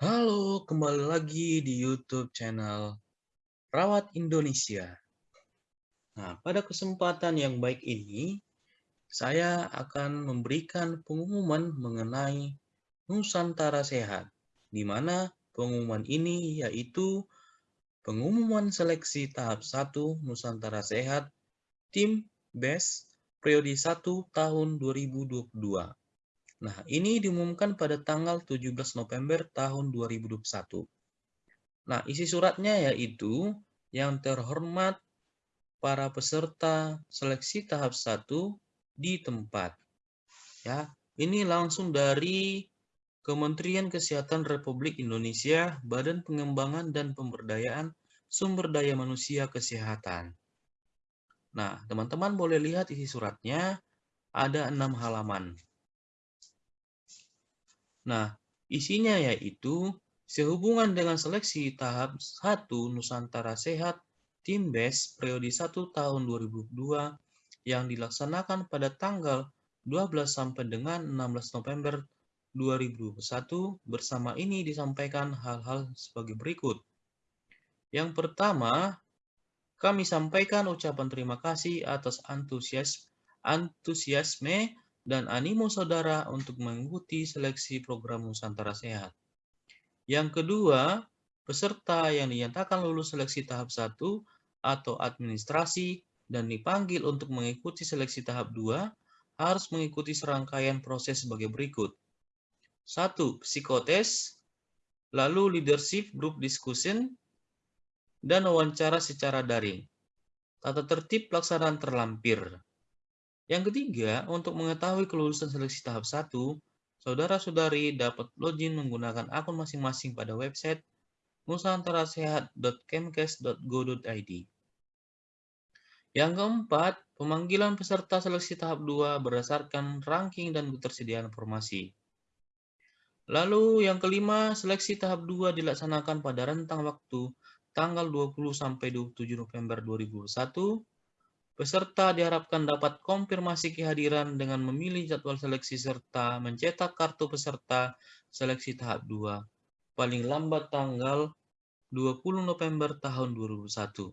Halo, kembali lagi di YouTube channel Rawat Indonesia. Nah, pada kesempatan yang baik ini, saya akan memberikan pengumuman mengenai Nusantara Sehat, di mana pengumuman ini yaitu pengumuman seleksi tahap 1 Nusantara Sehat Tim BES periode 1 tahun 2022. Nah, ini diumumkan pada tanggal 17 November tahun 2021. Nah, isi suratnya yaitu yang terhormat para peserta seleksi tahap 1 di tempat. Ya, ini langsung dari Kementerian Kesehatan Republik Indonesia, Badan Pengembangan dan Pemberdayaan Sumber Daya Manusia Kesehatan. Nah, teman-teman boleh lihat isi suratnya, ada enam halaman. Nah, isinya yaitu sehubungan dengan seleksi tahap 1 Nusantara Sehat Tim BES periode 1 tahun 2002 yang dilaksanakan pada tanggal 12 sampai dengan 16 November 2021 bersama ini disampaikan hal-hal sebagai berikut. Yang pertama, kami sampaikan ucapan terima kasih atas antusias, antusiasme dan animo saudara untuk mengikuti seleksi program Nusantara Sehat. Yang kedua, peserta yang dinyatakan lulus seleksi tahap 1 atau administrasi dan dipanggil untuk mengikuti seleksi tahap 2 harus mengikuti serangkaian proses sebagai berikut. 1. Psikotes, lalu leadership group discussion, dan wawancara secara daring. Tata tertib pelaksanaan terlampir. Yang ketiga, untuk mengetahui kelulusan seleksi tahap 1, saudara-saudari dapat login menggunakan akun masing-masing pada website nusantarasehat.kemkes.go.id. Yang keempat, pemanggilan peserta seleksi tahap 2 berdasarkan ranking dan ketersediaan informasi. Lalu yang kelima, seleksi tahap 2 dilaksanakan pada rentang waktu tanggal 20 sampai 27 November 2021, peserta diharapkan dapat konfirmasi kehadiran dengan memilih jadwal seleksi serta mencetak kartu peserta seleksi tahap 2 paling lambat tanggal 20 November tahun 2021.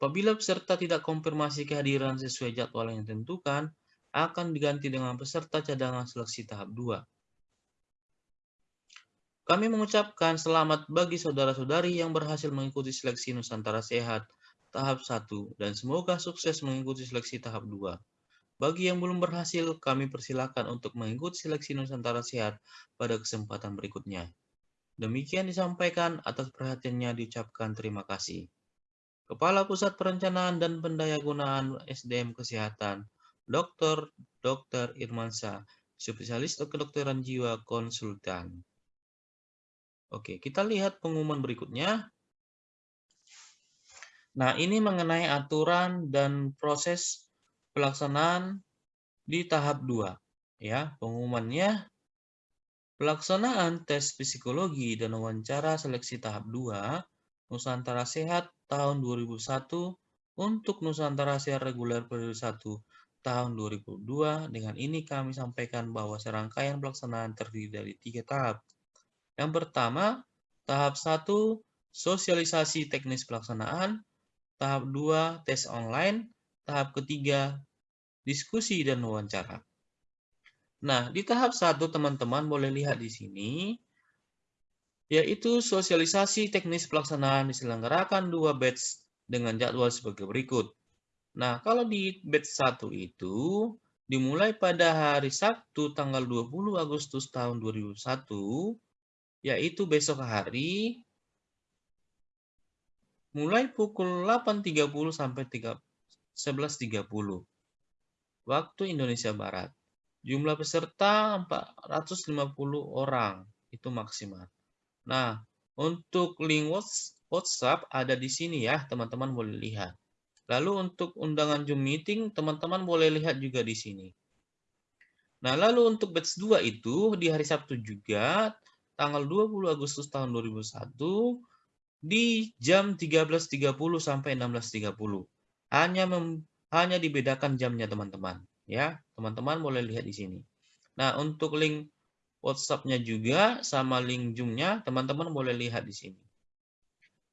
Apabila peserta tidak konfirmasi kehadiran sesuai jadwal yang ditentukan, akan diganti dengan peserta cadangan seleksi tahap 2. Kami mengucapkan selamat bagi saudara-saudari yang berhasil mengikuti seleksi Nusantara Sehat tahap 1 dan semoga sukses mengikuti seleksi tahap 2. Bagi yang belum berhasil, kami persilakan untuk mengikuti seleksi Nusantara Sehat pada kesempatan berikutnya. Demikian disampaikan atas perhatiannya diucapkan terima kasih. Kepala Pusat Perencanaan dan Pendayagunaan SDM Kesehatan, Dr. Dr. Irmansyah, Spesialis Kedokteran Jiwa Konsultan. Oke, kita lihat pengumuman berikutnya. Nah, ini mengenai aturan dan proses pelaksanaan di tahap 2. Ya, pengumumannya pelaksanaan tes psikologi dan wawancara seleksi tahap 2 Nusantara Sehat tahun 2001 untuk Nusantara Sehat reguler periode 1 tahun 2002. Dengan ini kami sampaikan bahwa serangkaian pelaksanaan terdiri dari tiga tahap. Yang pertama, tahap 1 sosialisasi teknis pelaksanaan, tahap 2 tes online, tahap ketiga diskusi dan wawancara. Nah, di tahap 1 teman-teman boleh lihat di sini yaitu sosialisasi teknis pelaksanaan diselenggarakan dua batch dengan jadwal sebagai berikut. Nah, kalau di batch 1 itu dimulai pada hari Sabtu tanggal 20 Agustus tahun 2001 yaitu besok hari mulai pukul 8.30 sampai 11.30 waktu Indonesia Barat. Jumlah peserta 450 orang itu maksimal. Nah, untuk link WhatsApp ada di sini ya, teman-teman boleh lihat. Lalu untuk undangan Zoom meeting, teman-teman boleh lihat juga di sini. Nah, lalu untuk batch 2 itu di hari Sabtu juga tanggal 20 Agustus tahun 2001 di jam 13.30 sampai 16.30. Hanya mem, hanya dibedakan jamnya teman-teman, ya. Teman-teman boleh lihat di sini. Nah, untuk link WhatsApp-nya juga sama link Zoom-nya, teman-teman boleh lihat di sini.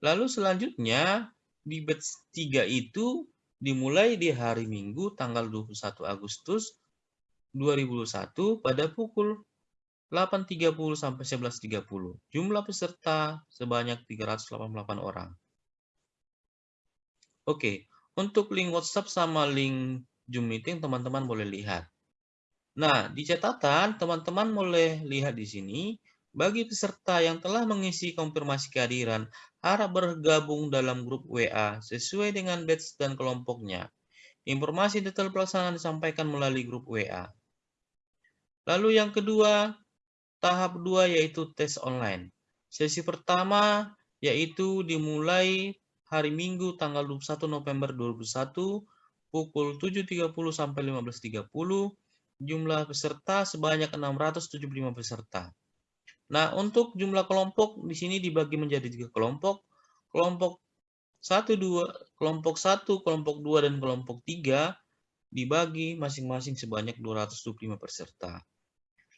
Lalu selanjutnya di batch 3 itu dimulai di hari Minggu tanggal 21 Agustus 2021 pada pukul 8.30 sampai 11.30. Jumlah peserta sebanyak 388 orang. Oke, untuk link WhatsApp sama link Zoom meeting teman-teman boleh lihat. Nah, di catatan teman-teman boleh lihat di sini bagi peserta yang telah mengisi konfirmasi kehadiran, harap bergabung dalam grup WA sesuai dengan batch dan kelompoknya. Informasi detail pelaksanaan disampaikan melalui grup WA. Lalu yang kedua, tahap dua yaitu tes online. Sesi pertama yaitu dimulai hari Minggu tanggal 21 November 2021 pukul 7.30 sampai 15.30. Jumlah peserta sebanyak 675 peserta. Nah, untuk jumlah kelompok di sini dibagi menjadi tiga kelompok. Kelompok satu dua, kelompok satu, kelompok dua dan kelompok tiga dibagi masing-masing sebanyak 225 peserta.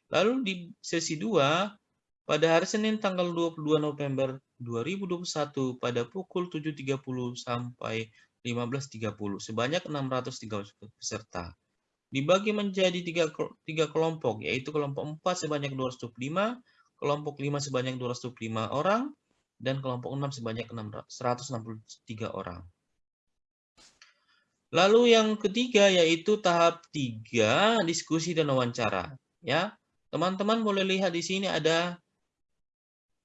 Lalu di sesi 2, pada hari Senin tanggal 22 November 2021 pada pukul 7.30 sampai 15.30 sebanyak 630 peserta. Dibagi menjadi tiga, tiga kelompok, yaitu kelompok 4 sebanyak 205, kelompok 5 sebanyak 205 orang, dan kelompok 6 sebanyak 163 orang. Lalu yang ketiga yaitu tahap 3 diskusi dan wawancara. Ya, teman-teman boleh lihat di sini ada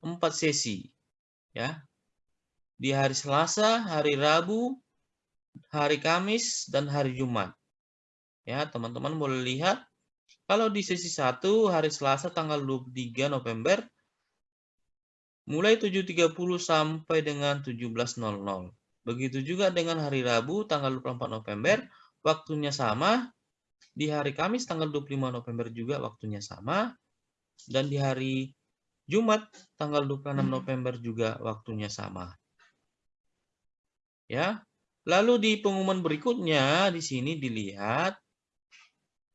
empat sesi. Ya, di hari Selasa, hari Rabu, hari Kamis, dan hari Jumat. Ya, teman-teman boleh lihat kalau di sesi 1 hari Selasa tanggal 23 November mulai 7.30 sampai dengan 17.00. Begitu juga dengan hari Rabu tanggal 24 November waktunya sama. Di hari Kamis tanggal 25 November juga waktunya sama. Dan di hari Jumat tanggal 26 November juga waktunya sama. Ya. Lalu di pengumuman berikutnya di sini dilihat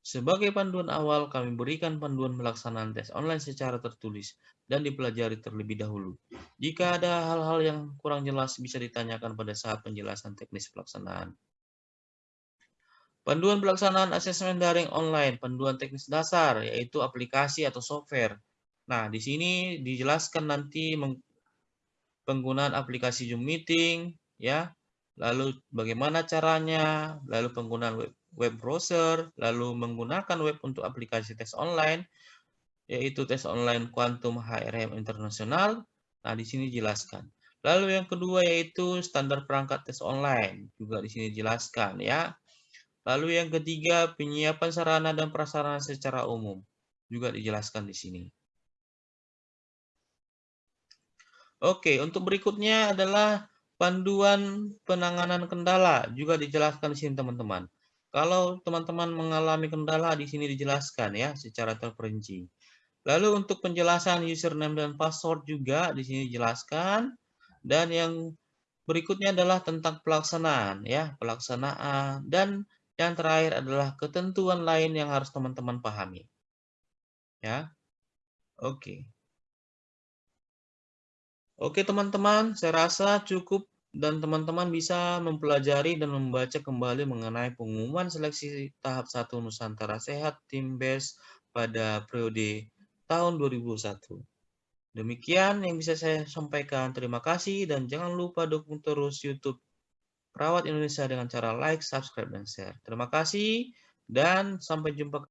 sebagai panduan awal, kami berikan panduan pelaksanaan tes online secara tertulis dan dipelajari terlebih dahulu. Jika ada hal-hal yang kurang jelas, bisa ditanyakan pada saat penjelasan teknis pelaksanaan. Panduan pelaksanaan asesmen daring online, panduan teknis dasar, yaitu aplikasi atau software. Nah, di sini dijelaskan nanti penggunaan aplikasi Zoom Meeting, ya, lalu bagaimana caranya, lalu penggunaan web web browser, lalu menggunakan web untuk aplikasi tes online, yaitu tes online Quantum HRM Internasional. Nah, di sini jelaskan. Lalu yang kedua yaitu standar perangkat tes online, juga di sini jelaskan ya. Lalu yang ketiga penyiapan sarana dan prasarana secara umum, juga dijelaskan di sini. Oke, untuk berikutnya adalah panduan penanganan kendala, juga dijelaskan di sini teman-teman. Kalau teman-teman mengalami kendala di sini dijelaskan ya secara terperinci. Lalu untuk penjelasan username dan password juga di sini dijelaskan dan yang berikutnya adalah tentang pelaksanaan ya, pelaksanaan dan yang terakhir adalah ketentuan lain yang harus teman-teman pahami. Ya. Oke. Oke teman-teman, saya rasa cukup dan teman-teman bisa mempelajari dan membaca kembali mengenai pengumuman seleksi tahap 1 Nusantara Sehat Tim Best pada periode tahun 2001. Demikian yang bisa saya sampaikan. Terima kasih dan jangan lupa dukung terus YouTube Perawat Indonesia dengan cara like, subscribe, dan share. Terima kasih dan sampai jumpa